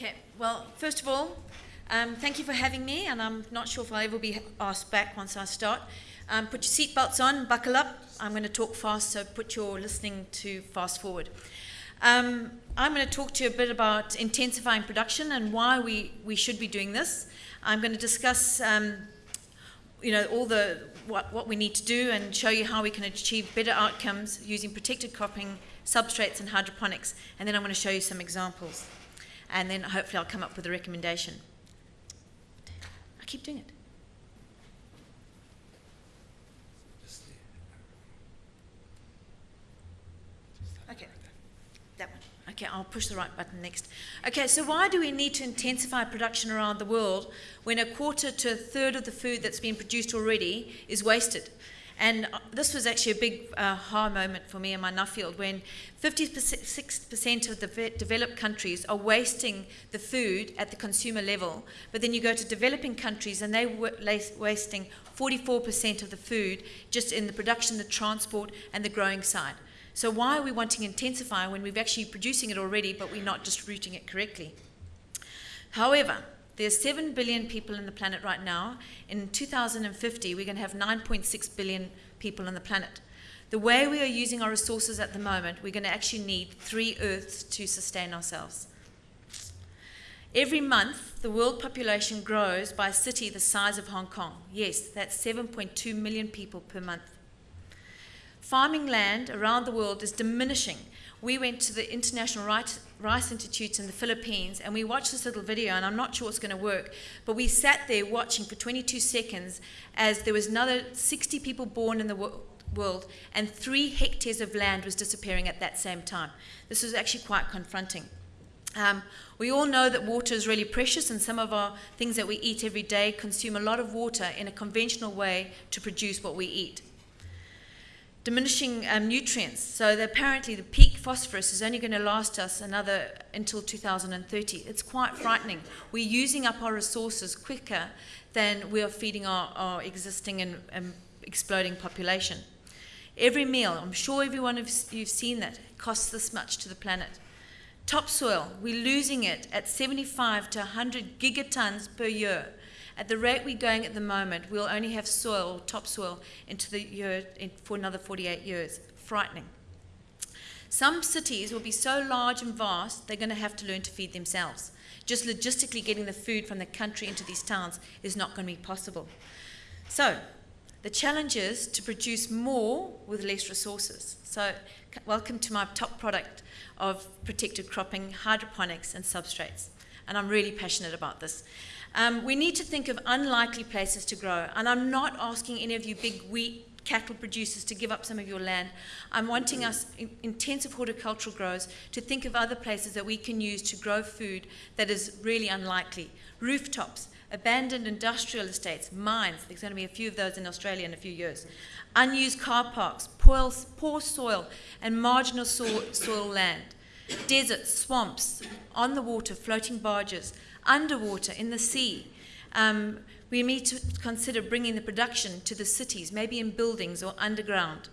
Okay, well, first of all, um, thank you for having me, and I'm not sure if I'll ever be asked back once I start. Um, put your seatbelts on, buckle up. I'm going to talk fast, so put your listening to fast forward. Um, I'm going to talk to you a bit about intensifying production and why we, we should be doing this. I'm going to discuss, um, you know, all the what, what we need to do and show you how we can achieve better outcomes using protected cropping, substrates, and hydroponics. And then I'm going to show you some examples. And then hopefully I'll come up with a recommendation. I keep doing it. Okay, that one. Okay, I'll push the right button next. Okay, so why do we need to intensify production around the world when a quarter to a third of the food that's been produced already is wasted? And uh, this was actually a big uh, moment for me in my Nuffield when 56% of the developed countries are wasting the food at the consumer level, but then you go to developing countries and they're wasting 44% of the food just in the production, the transport, and the growing side. So why are we wanting to intensify when we're actually producing it already, but we're not distributing it correctly? However, there's 7 billion people on the planet right now. In 2050, we're going to have 9.6 billion people on the planet. The way we are using our resources at the moment, we're going to actually need three Earths to sustain ourselves. Every month, the world population grows by a city the size of Hong Kong. Yes, that's 7.2 million people per month. Farming land around the world is diminishing. We went to the International Rice Institute in the Philippines and we watched this little video, and I'm not sure it's going to work, but we sat there watching for 22 seconds as there was another 60 people born in the world and three hectares of land was disappearing at that same time. This was actually quite confronting. Um, we all know that water is really precious, and some of our things that we eat every day consume a lot of water in a conventional way to produce what we eat diminishing um, nutrients. So apparently the peak phosphorus is only going to last us another until 2030. It's quite frightening. We're using up our resources quicker than we are feeding our, our existing and um, exploding population. Every meal, I'm sure every one of you've seen that, costs this much to the planet. Topsoil, we're losing it at 75 to 100 gigatons per year. At the rate we're going at the moment, we'll only have soil, topsoil, into the year in, for another 48 years. Frightening. Some cities will be so large and vast, they're going to have to learn to feed themselves. Just logistically getting the food from the country into these towns is not going to be possible. So, the challenge is to produce more with less resources. So, welcome to my top product of protected cropping, hydroponics, and substrates. And I'm really passionate about this. Um, we need to think of unlikely places to grow. And I'm not asking any of you big wheat cattle producers to give up some of your land. I'm wanting us, intensive horticultural growers, to think of other places that we can use to grow food that is really unlikely. Rooftops, abandoned industrial estates, mines, there's going to be a few of those in Australia in a few years, unused car parks, poor, poor soil and marginal soil, soil land, deserts, swamps, on the water, floating barges, underwater, in the sea. Um, we need to consider bringing the production to the cities, maybe in buildings or underground.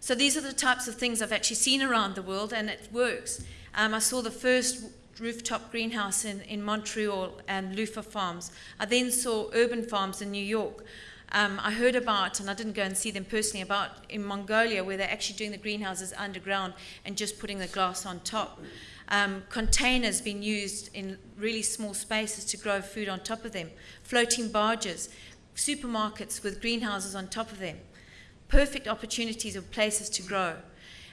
So these are the types of things I've actually seen around the world, and it works. Um, I saw the first rooftop greenhouse in, in Montreal and Lufa Farms. I then saw urban farms in New York. Um, I heard about, and I didn't go and see them personally, about in Mongolia where they're actually doing the greenhouses underground and just putting the glass on top um, containers being used in really small spaces to grow food on top of them, floating barges, supermarkets with greenhouses on top of them. Perfect opportunities of places to grow.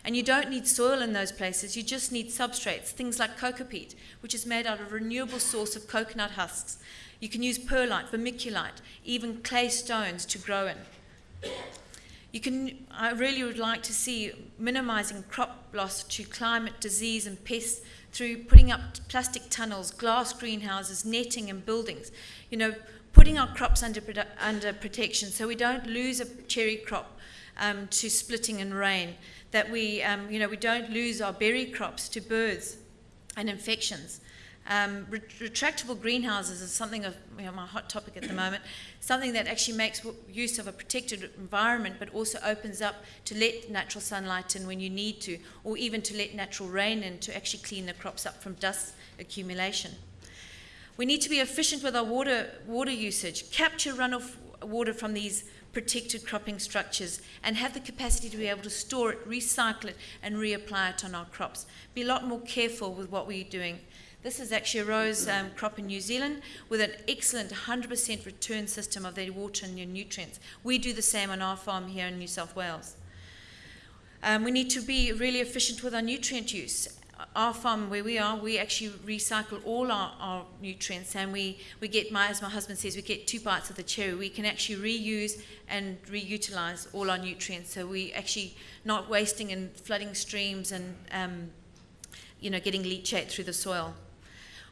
And you don't need soil in those places, you just need substrates, things like coco peat, which is made out of a renewable source of coconut husks. You can use perlite, vermiculite, even clay stones to grow in. You can, I really would like to see minimizing crop loss to climate, disease, and pests through putting up plastic tunnels, glass greenhouses, netting, and buildings. You know, putting our crops under, under protection so we don't lose a cherry crop um, to splitting and rain, that we, um, you know, we don't lose our berry crops to birds and infections. Um, retractable greenhouses is something of you know, my hot topic at the moment, something that actually makes use of a protected environment but also opens up to let natural sunlight in when you need to, or even to let natural rain in to actually clean the crops up from dust accumulation. We need to be efficient with our water, water usage, capture runoff water from these protected cropping structures, and have the capacity to be able to store it, recycle it, and reapply it on our crops. Be a lot more careful with what we're doing. This is actually a rose um, crop in New Zealand with an excellent 100% return system of their water and their nutrients. We do the same on our farm here in New South Wales. Um, we need to be really efficient with our nutrient use our farm where we are, we actually recycle all our, our nutrients and we, we get, my, as my husband says, we get two bites of the cherry. We can actually reuse and reutilize all our nutrients. So we actually not wasting and flooding streams and, um, you know, getting leachate through the soil.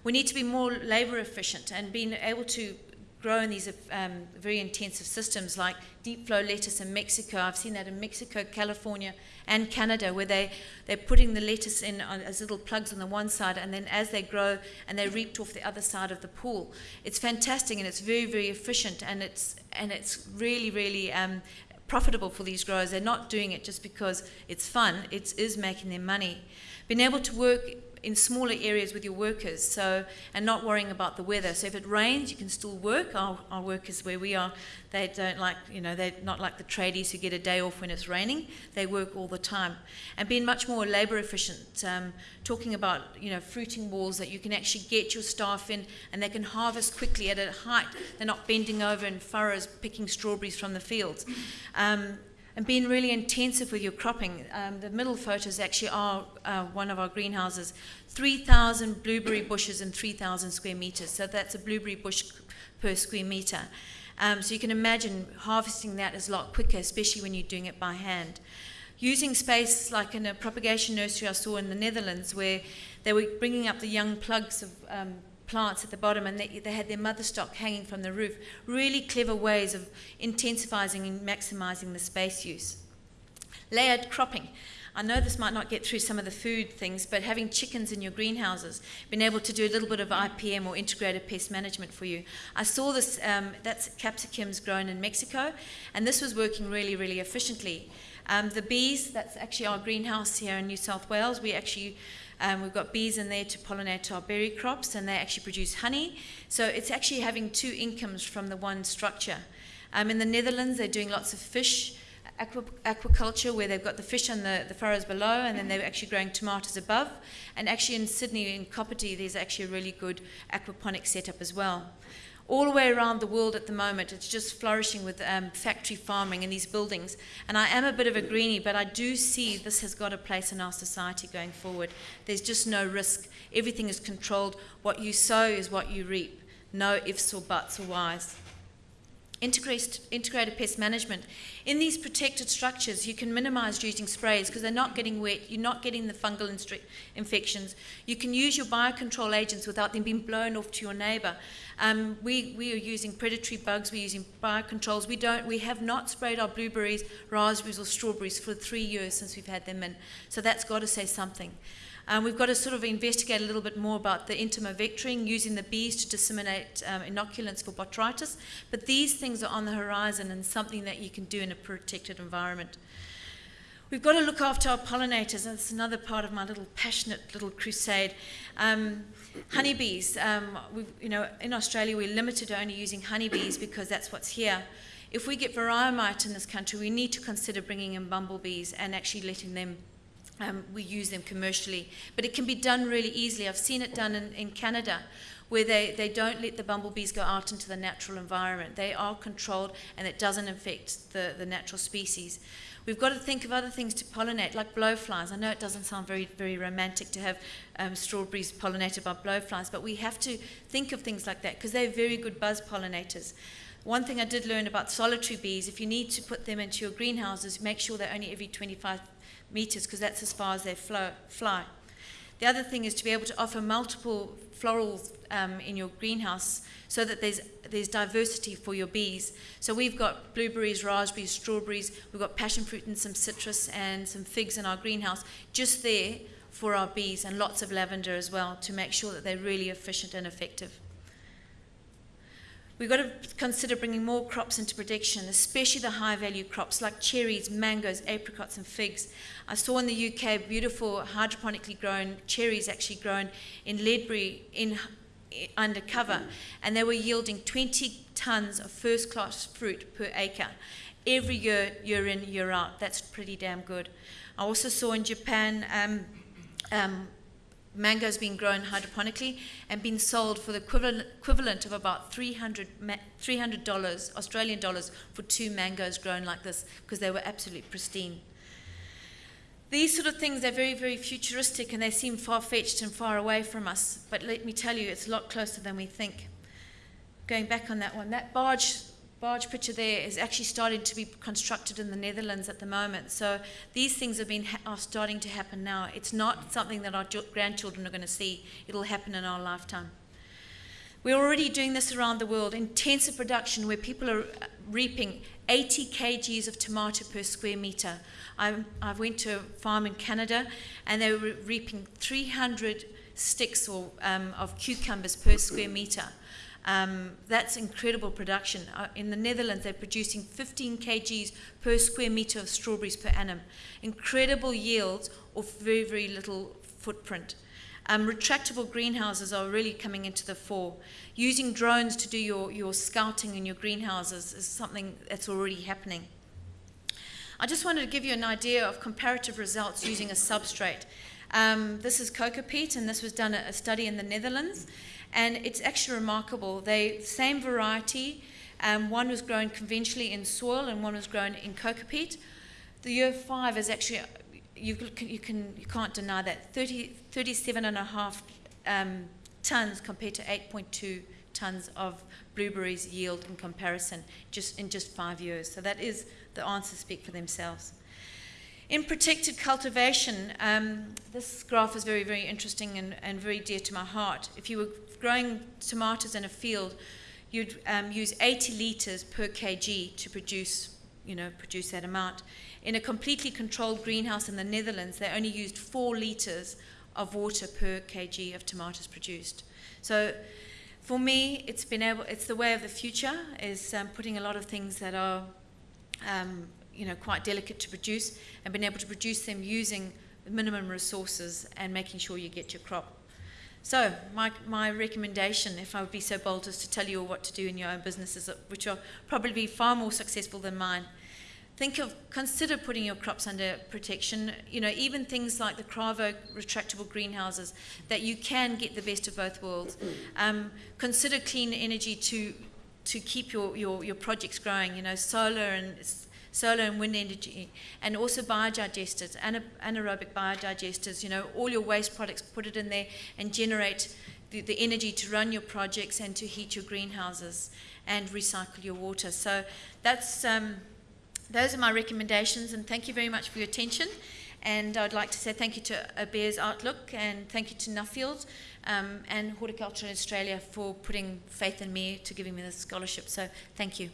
We need to be more labor efficient and being able to grow in these um, very intensive systems like deep flow lettuce in Mexico. I've seen that in Mexico, California, and Canada, where they, they're putting the lettuce in on, as little plugs on the one side, and then as they grow and they're reaped off the other side of the pool. It's fantastic and it's very, very efficient, and it's, and it's really, really um, profitable for these growers. They're not doing it just because it's fun, it is making them money. Being able to work in smaller areas with your workers so and not worrying about the weather. So if it rains you can still work. Our, our workers where we are they don't like you know they're not like the tradies who get a day off when it's raining. They work all the time. And being much more labor efficient um, talking about you know fruiting walls that you can actually get your staff in and they can harvest quickly at a height. They're not bending over in furrows picking strawberries from the fields. Um, and being really intensive with your cropping. Um, the middle photos actually are uh, one of our greenhouses. 3,000 blueberry bushes in 3,000 square meters. So that's a blueberry bush per square meter. Um, so you can imagine harvesting that is a lot quicker, especially when you're doing it by hand. Using space like in a propagation nursery I saw in the Netherlands, where they were bringing up the young plugs of um, plants at the bottom and they, they had their mother stock hanging from the roof. Really clever ways of intensifying and maximizing the space use. Layered cropping. I know this might not get through some of the food things, but having chickens in your greenhouses, being able to do a little bit of IPM or integrated pest management for you. I saw this, um, that's capsicums grown in Mexico, and this was working really, really efficiently. Um, the bees, that's actually our greenhouse here in New South Wales. We actually um, we've got bees in there to pollinate our berry crops, and they actually produce honey. So it's actually having two incomes from the one structure. Um, in the Netherlands, they're doing lots of fish aqua, aquaculture, where they've got the fish on the, the furrows below, and then they're actually growing tomatoes above. And actually in Sydney, in Kapiti, there's actually a really good aquaponic setup as well all the way around the world at the moment. It's just flourishing with um, factory farming in these buildings. And I am a bit of a greenie, but I do see this has got a place in our society going forward. There's just no risk. Everything is controlled. What you sow is what you reap. No ifs or buts or whys. Integrated, integrated pest management. In these protected structures, you can minimize using sprays because they're not getting wet, you're not getting the fungal infections. You can use your biocontrol agents without them being blown off to your neighbor. Um, we, we are using predatory bugs, we're using biocontrols. We, don't, we have not sprayed our blueberries, raspberries, or strawberries for three years since we've had them in. So that's got to say something. Um, we've got to sort of investigate a little bit more about the entomovectoring, using the bees to disseminate um, inoculants for botrytis. But these things are on the horizon and something that you can do in a protected environment. We've got to look after our pollinators, and it's another part of my little passionate little crusade. Um, honeybees, um, you know, in Australia we're limited to only using honeybees because that's what's here. If we get varroa mite in this country, we need to consider bringing in bumblebees and actually letting them um, we use them commercially. But it can be done really easily. I've seen it done in, in Canada where they, they don't let the bumblebees go out into the natural environment. They are controlled and it doesn't affect the, the natural species. We've got to think of other things to pollinate, like blowflies. I know it doesn't sound very, very romantic to have um, strawberries pollinated by blowflies, but we have to think of things like that because they're very good buzz pollinators. One thing I did learn about solitary bees, if you need to put them into your greenhouses, make sure they're only every 25 meters because that's as far as they fly. The other thing is to be able to offer multiple florals um, in your greenhouse so that there's, there's diversity for your bees. So we've got blueberries, raspberries, strawberries, we've got passion fruit and some citrus and some figs in our greenhouse just there for our bees and lots of lavender as well to make sure that they're really efficient and effective. We've got to consider bringing more crops into production, especially the high value crops like cherries, mangoes, apricots, and figs. I saw in the UK beautiful hydroponically grown cherries actually grown in Ledbury in undercover, and they were yielding 20 tons of first class fruit per acre every year, year in, year out. That's pretty damn good. I also saw in Japan um, um, mangoes being grown hydroponically and being sold for the equivalent, equivalent of about 300 $300 Australian dollars for two mangoes grown like this because they were absolutely pristine. These sort of things are very, very futuristic and they seem far fetched and far away from us. But let me tell you, it's a lot closer than we think. Going back on that one, that barge barge picture there is actually starting to be constructed in the Netherlands at the moment. So these things have been are starting to happen now. It's not something that our grandchildren are going to see. It'll happen in our lifetime. We're already doing this around the world, intensive production where people are uh, reaping 80 kgs of tomato per square meter. I, I went to a farm in Canada and they were reaping 300 sticks or, um, of cucumbers per square meter. Um, that's incredible production. Uh, in the Netherlands, they're producing 15 kgs per square meter of strawberries per annum. Incredible yields of very, very little footprint. Um, retractable greenhouses are really coming into the fore. Using drones to do your, your scouting in your greenhouses is something that's already happening. I just wanted to give you an idea of comparative results using a substrate. Um, this is coco peat, and this was done at a study in the Netherlands and it's actually remarkable. They same variety. Um, one was grown conventionally in soil, and one was grown in coco peat. The year five is actually you can you can you can't deny that 30, 37 and a half um, tons compared to 8.2 tons of blueberries yield in comparison just in just five years. So that is the answers speak for themselves. In protected cultivation, um, this graph is very, very interesting and, and very dear to my heart. If you were growing tomatoes in a field, you'd um, use 80 litres per kg to produce, you know, produce that amount. In a completely controlled greenhouse in the Netherlands, they only used four litres of water per kg of tomatoes produced. So for me, it's been able, it's the way of the future, is um, putting a lot of things that are um, you know, quite delicate to produce and being able to produce them using minimum resources and making sure you get your crop. So, my, my recommendation, if I would be so bold as to tell you all what to do in your own businesses, which are probably far more successful than mine, think of consider putting your crops under protection. You know even things like the Cravo retractable greenhouses that you can get the best of both worlds. Um, consider clean energy to to keep your, your, your projects growing. You know solar and solar and wind energy, and also biodigesters, anaerobic biodigesters. You know, all your waste products, put it in there and generate the, the energy to run your projects and to heat your greenhouses and recycle your water. So that's um, those are my recommendations, and thank you very much for your attention. And I'd like to say thank you to Bears Outlook and thank you to Nuffield um, and Horticulture Australia for putting faith in me to giving me this scholarship. So thank you.